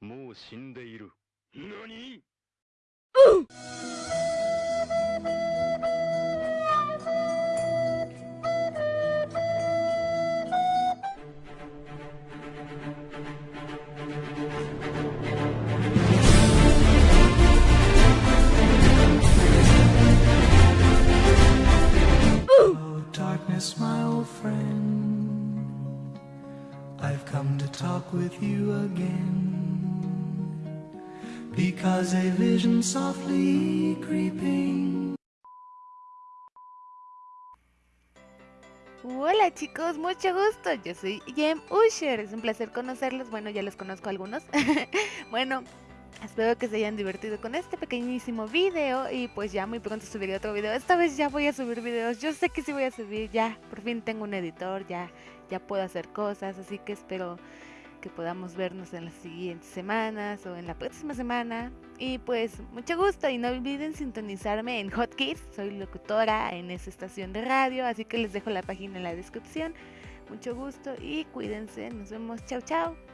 もう死んでいる何 darkness, my old friend. I've come to talk with you again. Because a vision softly creeping. Hola chicos, mucho gusto. Yo soy Jem Usher. Es un placer conocerlos. Bueno, ya los conozco algunos. bueno, espero que se hayan divertido con este pequeñísimo video y pues ya muy pronto subiré otro video. Esta vez ya voy a subir videos. Yo sé que sí voy a subir. Ya, por fin tengo un editor. Ya, ya puedo hacer cosas. Así que espero que podamos vernos en las siguientes semanas o en la próxima semana. Y pues mucho gusto y no olviden sintonizarme en Hotkids, soy locutora en esa estación de radio, así que les dejo la página en la descripción. Mucho gusto y cuídense, nos vemos, chao chao.